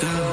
girl.